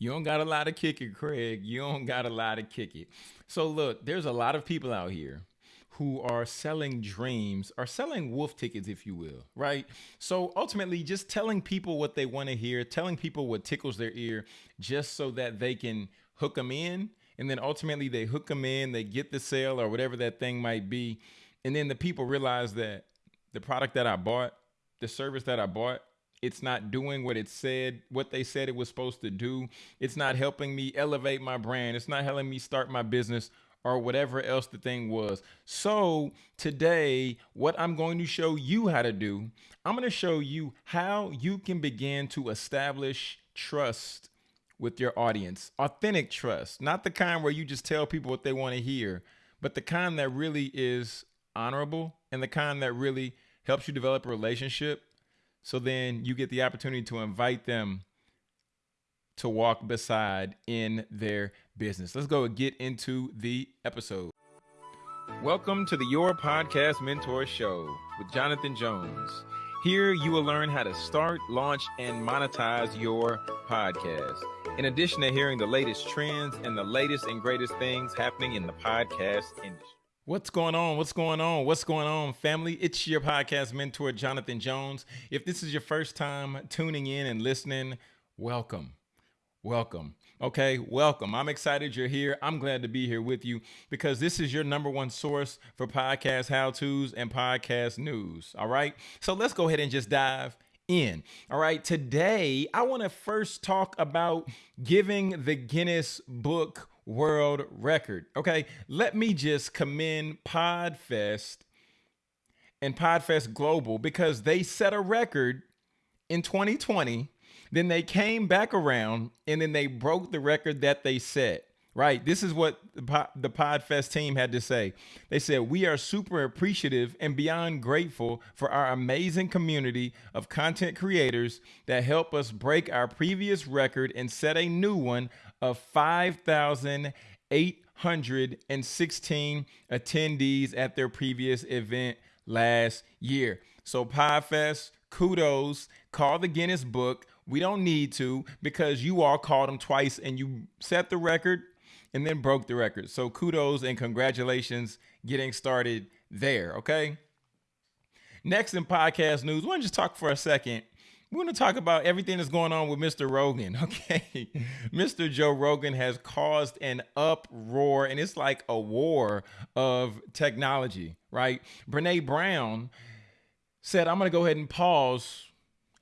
You don't got a lot of kick it, Craig. You don't got a lot of kick it. So look, there's a lot of people out here who are selling dreams, are selling wolf tickets, if you will, right? So ultimately, just telling people what they want to hear, telling people what tickles their ear, just so that they can hook them in. And then ultimately, they hook them in, they get the sale or whatever that thing might be. And then the people realize that the product that I bought, the service that I bought, it's not doing what it said, what they said it was supposed to do. It's not helping me elevate my brand. It's not helping me start my business or whatever else the thing was. So today, what I'm going to show you how to do, I'm going to show you how you can begin to establish trust with your audience. Authentic trust, not the kind where you just tell people what they want to hear, but the kind that really is honorable and the kind that really helps you develop a relationship so then you get the opportunity to invite them to walk beside in their business. Let's go get into the episode. Welcome to the Your Podcast Mentor Show with Jonathan Jones. Here you will learn how to start, launch, and monetize your podcast. In addition to hearing the latest trends and the latest and greatest things happening in the podcast industry. What's going on? What's going on? What's going on, family? It's your podcast mentor, Jonathan Jones. If this is your first time tuning in and listening, welcome. Welcome. Okay, welcome. I'm excited you're here. I'm glad to be here with you because this is your number one source for podcast how to's and podcast news. All right, so let's go ahead and just dive in. All right, today I want to first talk about giving the Guinness Book world record. Okay, let me just commend Podfest and Podfest Global because they set a record in 2020. Then they came back around and then they broke the record that they set. Right. This is what the Podfest team had to say. They said, We are super appreciative and beyond grateful for our amazing community of content creators that help us break our previous record and set a new one of 5,816 attendees at their previous event last year. So, Podfest, kudos. Call the Guinness Book. We don't need to because you all called them twice and you set the record and then broke the record. So, kudos and congratulations getting started there. Okay. Next in podcast news, we want to just talk for a second we want to talk about everything that's going on with Mr. Rogan. Okay. Mr. Joe Rogan has caused an uproar, and it's like a war of technology, right? Brene Brown said, I'm going to go ahead and pause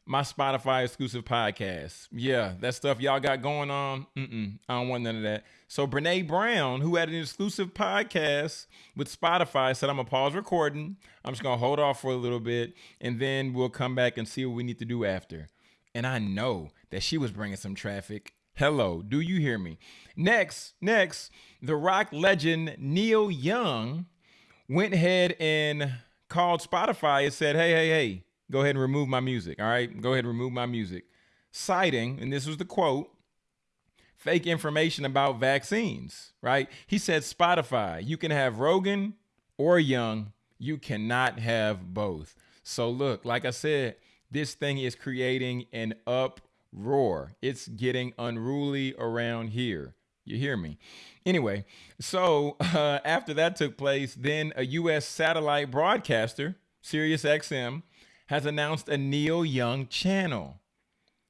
my Spotify exclusive podcast. Yeah, that stuff y'all got going on. Mm-mm, I don't want none of that. So Brene Brown, who had an exclusive podcast with Spotify, said, "I'm gonna pause recording. I'm just gonna hold off for a little bit, and then we'll come back and see what we need to do after." And I know that she was bringing some traffic. Hello, do you hear me? Next, next, the rock legend Neil Young went ahead and called Spotify and said, "Hey, hey, hey." Go ahead and remove my music. All right. Go ahead and remove my music. Citing, and this was the quote fake information about vaccines, right? He said, Spotify, you can have Rogan or Young. You cannot have both. So, look, like I said, this thing is creating an uproar. It's getting unruly around here. You hear me? Anyway, so uh, after that took place, then a U.S. satellite broadcaster, Sirius XM, has announced a Neil Young channel.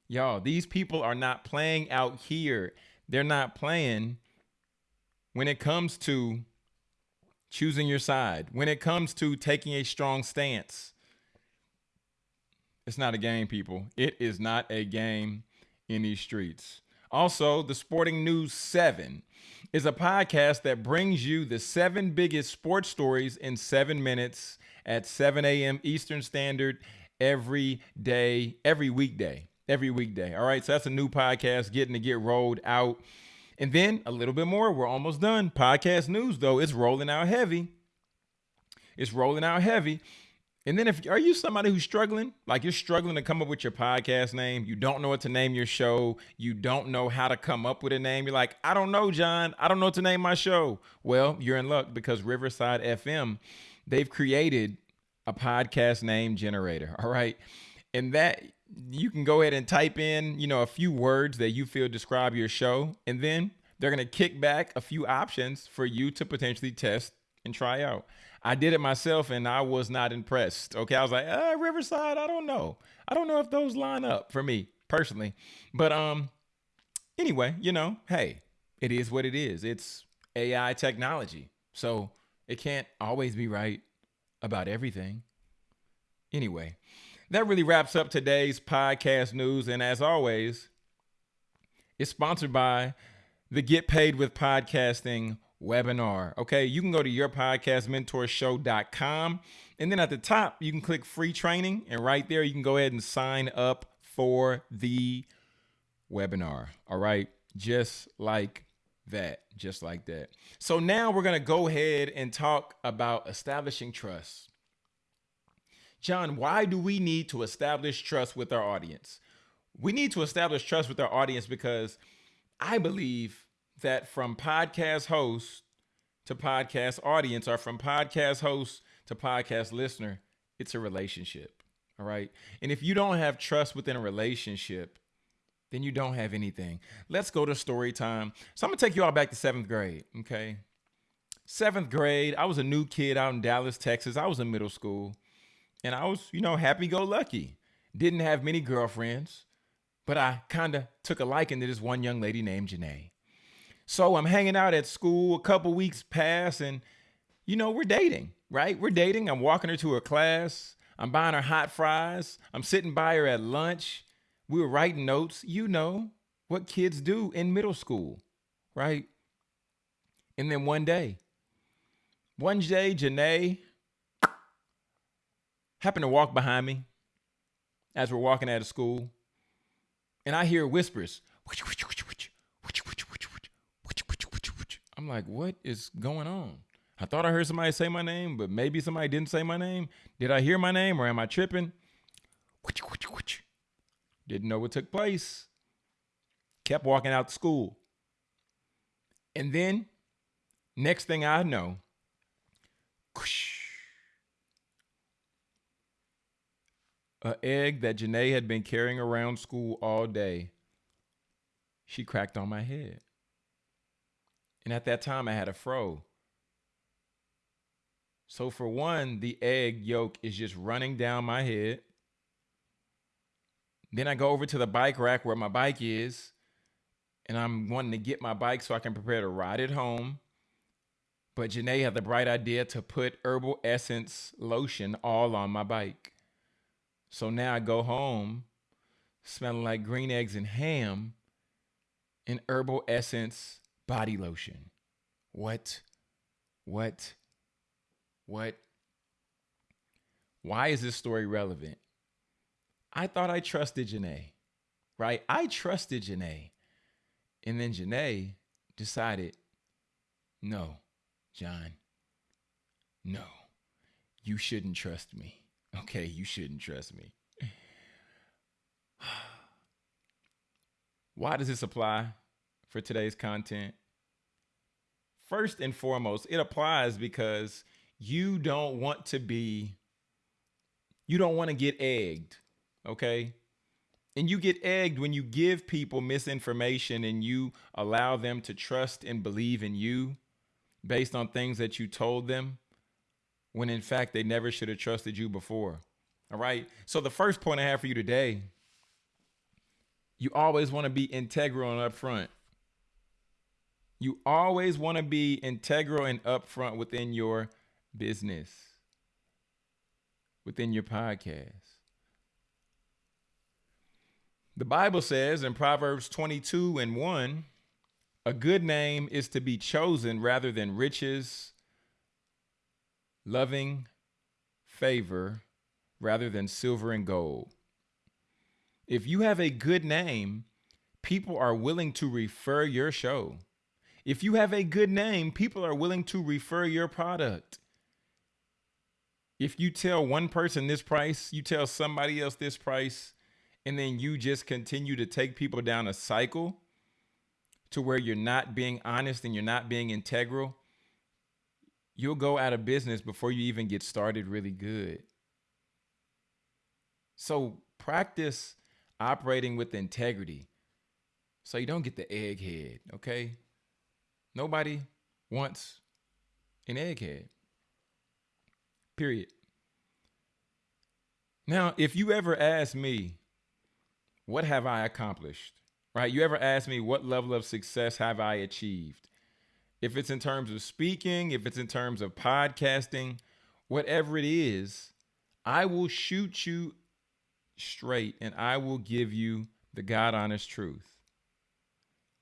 Y'all, these people are not playing out here. They're not playing when it comes to choosing your side, when it comes to taking a strong stance. It's not a game, people. It is not a game in these streets. Also, the Sporting News 7 is a podcast that brings you the seven biggest sports stories in seven minutes at 7 a.m. Eastern Standard every day, every weekday, every weekday. All right. So that's a new podcast getting to get rolled out. And then a little bit more. We're almost done. Podcast news, though, it's rolling out heavy. It's rolling out heavy. And then if are you somebody who's struggling, like you're struggling to come up with your podcast name, you don't know what to name your show, you don't know how to come up with a name. You're like, I don't know, John. I don't know what to name my show. Well, you're in luck because Riverside FM they've created a podcast name generator. All right. And that you can go ahead and type in, you know, a few words that you feel describe your show, and then they're going to kick back a few options for you to potentially test and try out. I did it myself and I was not impressed. Okay. I was like, uh, Riverside, I don't know. I don't know if those line up for me personally. But um anyway, you know, hey, it is what it is. It's AI technology. So it can't always be right about everything. Anyway, that really wraps up today's podcast news. And as always, it's sponsored by the Get Paid with Podcasting webinar. Okay, you can go to yourpodcastmentorshow.com and then at the top, you can click free training, and right there, you can go ahead and sign up for the webinar. All right, just like that, just like that. So now we're going to go ahead and talk about establishing trust. John, why do we need to establish trust with our audience? We need to establish trust with our audience because I believe that from podcast host to podcast audience or from podcast host to podcast listener, it's a relationship. All right. And if you don't have trust within a relationship, then you don't have anything. Let's go to story time. So I'm to take you all back to seventh grade. Okay. Seventh grade, I was a new kid out in Dallas, Texas. I was in middle school and I was, you know, happy go lucky. Didn't have many girlfriends, but I kind of took a liking to this one young lady named Janae. So I'm hanging out at school, a couple weeks pass, and you know, we're dating, right? We're dating. I'm walking her to her class. I'm buying her hot fries. I'm sitting by her at lunch. We were writing notes. You know what kids do in middle school, right? And then one day, one day, Janae happened to walk behind me as we're walking out of school, and I hear whispers. I'm like, what is going on? I thought I heard somebody say my name, but maybe somebody didn't say my name. Did I hear my name or am I tripping? Didn't know what took place. Kept walking out to school. And then, next thing I know, a egg that Janae had been carrying around school all day, she cracked on my head. And at that time, I had a fro. So, for one, the egg yolk is just running down my head. Then I go over to the bike rack where my bike is, and I'm wanting to get my bike so I can prepare to ride it home. But Janae had the bright idea to put herbal essence lotion all on my bike. So now I go home smelling like green eggs and ham and herbal essence body lotion. What? What? What? Why is this story relevant? I thought I trusted Janae, right? I trusted Janae. And then Janae decided, no, John, no, you shouldn't trust me. Okay, you shouldn't trust me. Why does this apply for today's content? First and foremost, it applies because you don't want to be, you don't want to get egged, okay? And you get egged when you give people misinformation and you allow them to trust and believe in you based on things that you told them when in fact they never should have trusted you before. All right. So the first point I have for you today, you always want to be integral and upfront. You always want to be integral and upfront within your business, within your podcast. The Bible says in Proverbs 22 and 1 a good name is to be chosen rather than riches, loving favor rather than silver and gold. If you have a good name, people are willing to refer your show. If you have a good name, people are willing to refer your product. If you tell one person this price, you tell somebody else this price, and then you just continue to take people down a cycle to where you're not being honest and you're not being integral, you'll go out of business before you even get started really good. So practice operating with integrity. So you don't get the egghead, okay? Nobody wants an egghead. Period. Now, if you ever ask me, what have I accomplished? Right? You ever ask me what level of success have I achieved? If it's in terms of speaking, if it's in terms of podcasting, whatever it is, I will shoot you straight and I will give you the God honest truth.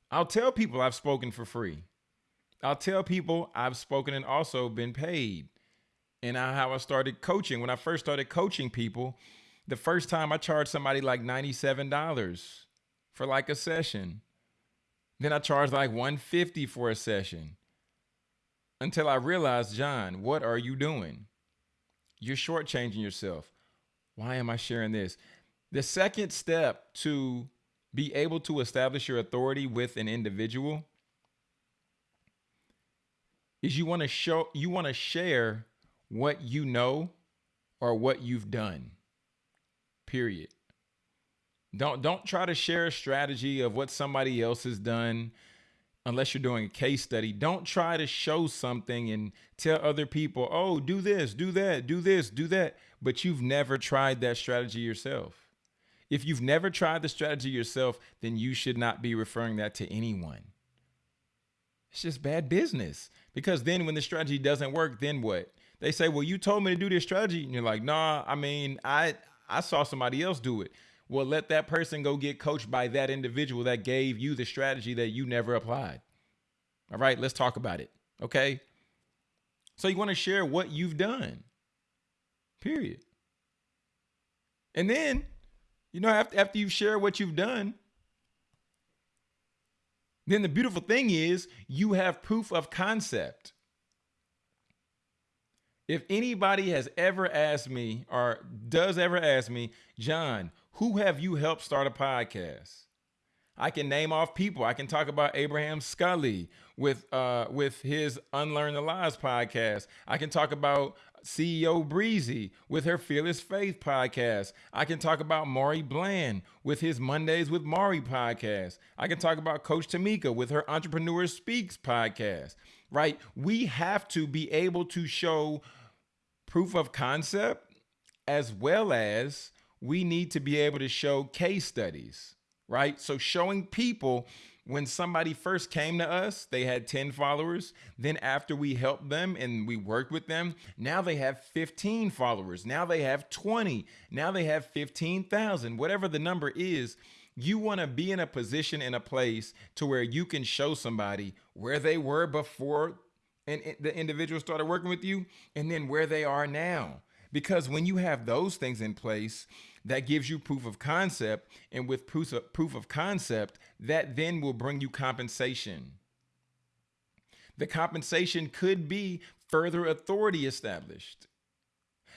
I'll tell people I've spoken for free. I'll tell people I've spoken and also been paid. And how I started coaching. When I first started coaching people, the first time I charged somebody like $97 for like a session. Then I charged like 150 for a session. Until I realized, John, what are you doing? You're shortchanging yourself. Why am I sharing this? The second step to be able to establish your authority with an individual is you want to show you want to share what you know or what you've done. Period. Don't don't try to share a strategy of what somebody else has done unless you're doing a case study. Don't try to show something and tell other people, "Oh, do this, do that, do this, do that," but you've never tried that strategy yourself. If you've never tried the strategy yourself, then you should not be referring that to anyone. It's just bad business. Because then when the strategy doesn't work, then what? They say, "Well, you told me to do this strategy." And you're like, "Nah, I mean, I I saw somebody else do it." Well, let that person go get coached by that individual that gave you the strategy that you never applied. All right, let's talk about it. Okay? So you want to share what you've done. Period. And then, you know, after, after you share what you've done, then the beautiful thing is you have proof of concept. If anybody has ever asked me or does ever ask me, John, who have you helped start a podcast? I can name off people. I can talk about Abraham Scully with uh, with his Unlearn the Lies podcast. I can talk about CEO Breezy with her Fearless Faith podcast. I can talk about Maury Bland with his Mondays with Maury podcast. I can talk about Coach Tamika with her Entrepreneur Speaks podcast. Right? We have to be able to show proof of concept as well as we need to be able to show case studies, right? So showing people when somebody first came to us, they had 10 followers. Then after we helped them and we worked with them, now they have 15 followers. Now they have 20. Now they have 15,000. Whatever the number is, you want to be in a position in a place to where you can show somebody where they were before and the individual started working with you and then where they are now. Because when you have those things in place, that gives you proof of concept. And with proof of, concept, that then will bring you compensation. The compensation could be further authority established.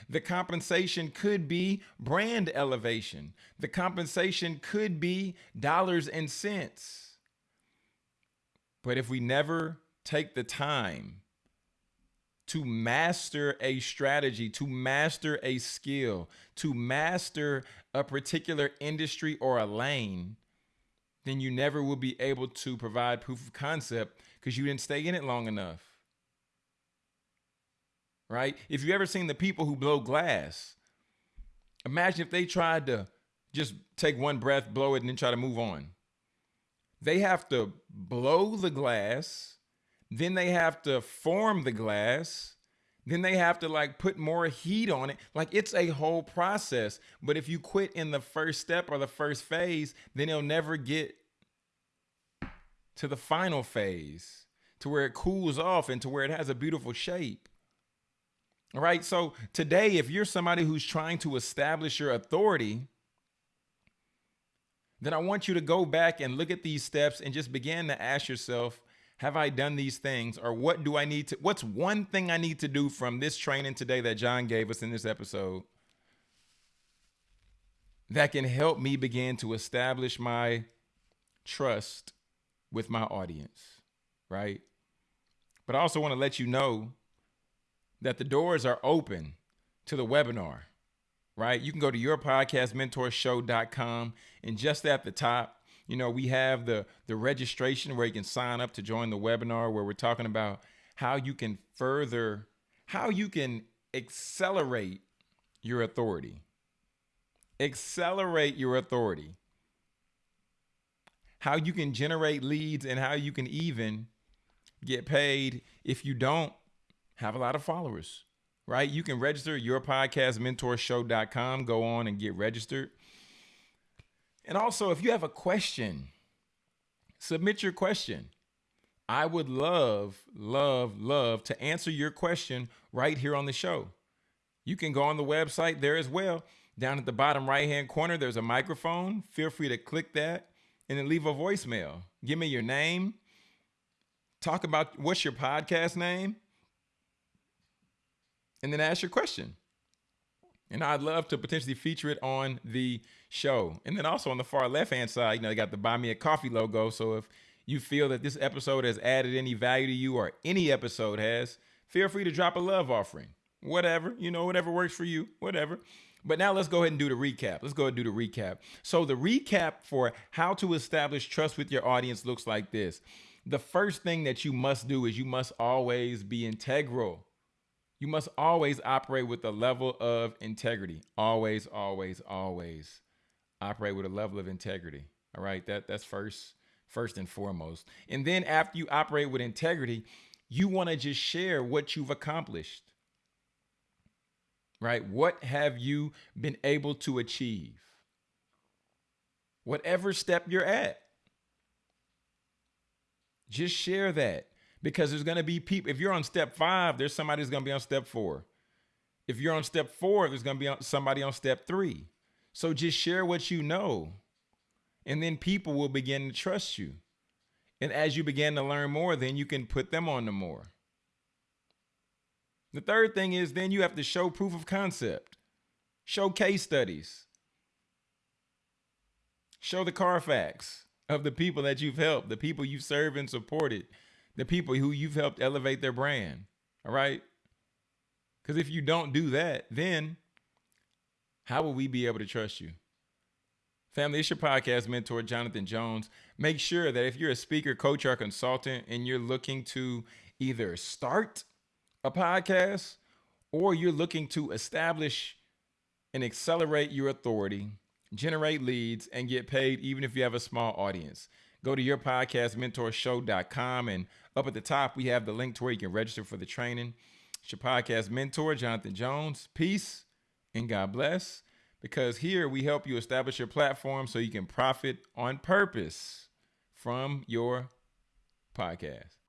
The compensation could be brand elevation. The compensation could be dollars and cents. But if we never take the time to master a strategy, to master a skill, to master a particular industry or a lane, then you never will be able to provide proof of concept because you didn't stay in it long enough. Right? If you ever seen the people who blow glass, imagine if they tried to just take one breath, blow it, and then try to move on. They have to blow the glass then they have to form the glass. Then they have to like put more heat on it. Like it's a whole process. But if you quit in the first step or the first phase, then it'll never get to the final phase to where it cools off and to where it has a beautiful shape. All right. So today, if you're somebody who's trying to establish your authority, then I want you to go back and look at these steps and just begin to ask yourself, have I done these things or what do I need to what's one thing I need to do from this training today that John gave us in this episode that can help me begin to establish my trust with my audience, right? But I also want to let you know that the doors are open to the webinar, right? You can go to yourpodcastmentorshow.com and just at the top, you know, we have the the registration where you can sign up to join the webinar where we're talking about how you can further how you can accelerate your authority. Accelerate your authority. How you can generate leads and how you can even get paid if you don't have a lot of followers, right? You can register yourpodcastmentorshow.com, go on and get registered. And also, if you have a question, submit your question. I would love, love, love to answer your question right here on the show. You can go on the website there as well. Down at the bottom right hand corner, there's a microphone. Feel free to click that and then leave a voicemail. Give me your name. Talk about what's your podcast name and then ask your question. And I'd love to potentially feature it on the show. And then also on the far left hand side, you know, they got the buy me a coffee logo. So if you feel that this episode has added any value to you or any episode has, feel free to drop a love offering. Whatever, you know, whatever works for you, whatever. But now let's go ahead and do the recap. Let's go ahead and do the recap. So the recap for how to establish trust with your audience looks like this. The first thing that you must do is you must always be integral you must always operate with a level of integrity. Always, always, always operate with a level of integrity. All right. That that's first, first and foremost. And then after you operate with integrity, you want to just share what you've accomplished. Right? What have you been able to achieve? Whatever step you're at. Just share that because there's going to be people. If you're on step five, there's somebody who's going to be on step four. If you're on step four, there's going to be somebody on step three. So just share what you know, and then people will begin to trust you. And as you begin to learn more, then you can put them on to more. The third thing is then you have to show proof of concept, show case studies, show the Carfax of the people that you've helped, the people you've served and supported, the people who you've helped elevate their brand. All right. Because if you don't do that, then how will we be able to trust you? Family, it's your podcast mentor, Jonathan Jones. Make sure that if you're a speaker, coach, or consultant and you're looking to either start a podcast or you're looking to establish and accelerate your authority, generate leads, and get paid, even if you have a small audience, go to yourpodcastmentorshow.com and up at the top, we have the link to where you can register for the training. It's your podcast mentor, Jonathan Jones. Peace and God bless. Because here we help you establish your platform so you can profit on purpose from your podcast.